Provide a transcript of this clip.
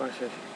Watch.